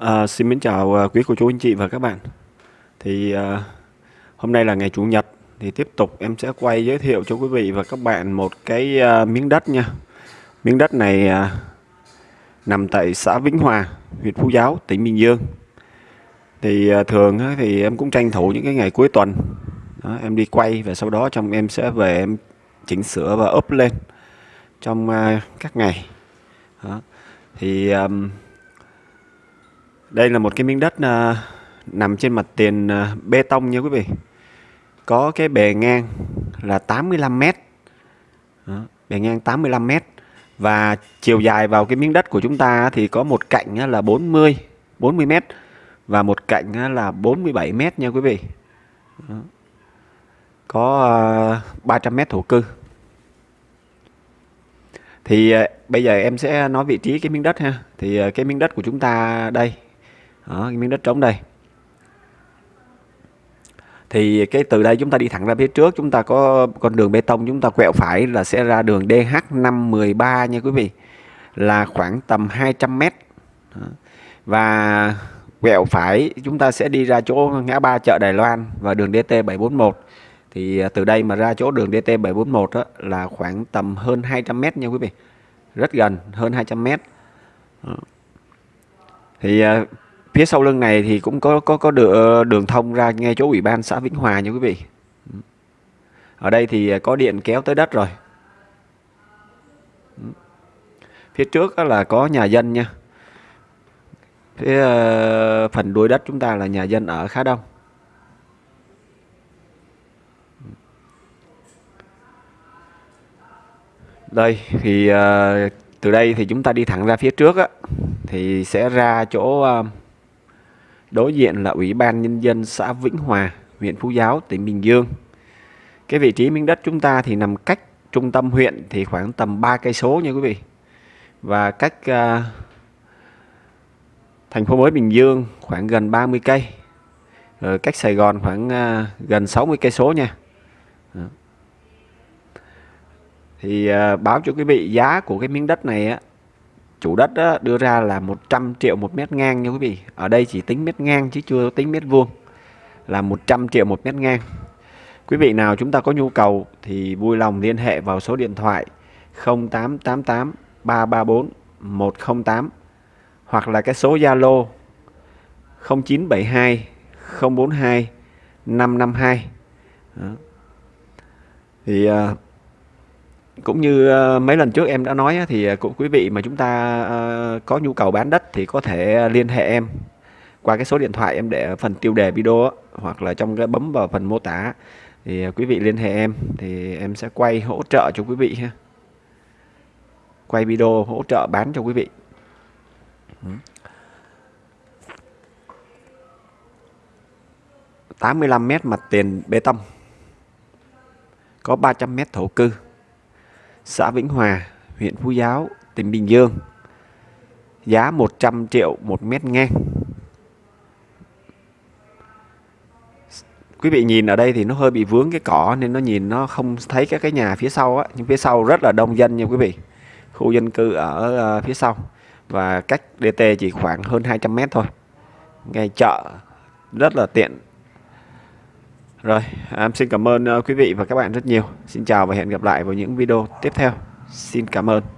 À, xin mến chào à, quý cô chú anh chị và các bạn. Thì à, hôm nay là ngày chủ nhật thì tiếp tục em sẽ quay giới thiệu cho quý vị và các bạn một cái à, miếng đất nha. Miếng đất này à, nằm tại xã Vĩnh Hòa, huyện Phú Giáo, tỉnh Bình Dương. Thì à, thường á, thì em cũng tranh thủ những cái ngày cuối tuần đó, em đi quay và sau đó trong em sẽ về em chỉnh sửa và up lên trong à, các ngày. Đó. Thì à, đây là một cái miếng đất uh, nằm trên mặt tiền uh, bê tông nha quý vị. Có cái bề ngang là 85 m. Đó, bề ngang 85 m và chiều dài vào cái miếng đất của chúng ta thì có một cạnh là 40 40 m và một cạnh là 47 m nha quý vị. Đó. Có uh, 300 m thổ cư. Thì uh, bây giờ em sẽ nói vị trí cái miếng đất ha. Thì uh, cái miếng đất của chúng ta đây đó, cái miếng đất trống đây. Thì cái từ đây chúng ta đi thẳng ra phía trước chúng ta có con đường bê tông chúng ta quẹo phải là sẽ ra đường DH513 nha quý vị là khoảng tầm 200 mét. Và quẹo phải chúng ta sẽ đi ra chỗ ngã ba chợ Đài Loan và đường DT741 thì à, từ đây mà ra chỗ đường DT741 đó là khoảng tầm hơn 200 mét nha quý vị. Rất gần hơn 200 mét. Thì à, phía sau lưng này thì cũng có có có đường, đường thông ra ngay chỗ ủy ban xã Vĩnh Hòa nha quý vị. Ở đây thì à, có điện kéo tới đất rồi. Phía trước là có nhà dân nha. Phía à, phần đuôi đất chúng ta là nhà dân ở khá đông. Đây thì à, từ đây thì chúng ta đi thẳng ra phía trước á. Thì sẽ ra chỗ uh, Đối diện là Ủy ban Nhân dân xã Vĩnh Hòa, huyện Phú Giáo, tỉnh Bình Dương. Cái vị trí miếng đất chúng ta thì nằm cách trung tâm huyện thì khoảng tầm 3 cây số nha quý vị. Và cách uh, thành phố mới Bình Dương khoảng gần 30 cây. Rồi cách Sài Gòn khoảng uh, gần 60 cây số nha. Đó. Thì uh, báo cho quý vị giá của cái miếng đất này á chủ đất đó, đưa ra là 100 triệu một mét ngang nha quý vị. Ở đây chỉ tính mét ngang chứ chưa tính mét vuông. Là 100 triệu một mét ngang. Quý vị nào chúng ta có nhu cầu thì vui lòng liên hệ vào số điện thoại 0888 334 108 hoặc là cái số Zalo 0972 042 552 Đó. thì uh, cũng như ờ, mấy lần trước em đã nói thì ờ, cũng quý vị mà chúng ta ờ, có nhu cầu bán đất thì có thể liên hệ em qua cái số điện thoại em để ở phần tiêu đề video hoặc là trong cái bấm vào phần mô tả. Thì quý vị liên hệ em thì em sẽ quay hỗ trợ cho quý vị ha. Quay video hỗ trợ bán cho quý vị. 85 mét mặt tiền bê tông. Có 300 mét thổ cư xã Vĩnh Hòa, huyện Phú Giáo, tỉnh Bình Dương. Giá 100 triệu một mét ngang. Quý vị nhìn ở đây thì nó hơi bị vướng cái cỏ nên nó nhìn nó không thấy các cái nhà phía sau á, nhưng phía sau rất là đông dân nha quý vị. Khu dân cư ở ờ, phía sau và cách DT chỉ khoảng hơn 200 mét thôi. Ngay chợ rất là tiện rồi, em xin cảm ơn ờ, quý vị và các bạn rất nhiều. Xin chào và hẹn gặp lại vào những video tiếp theo. Xin cảm ơn.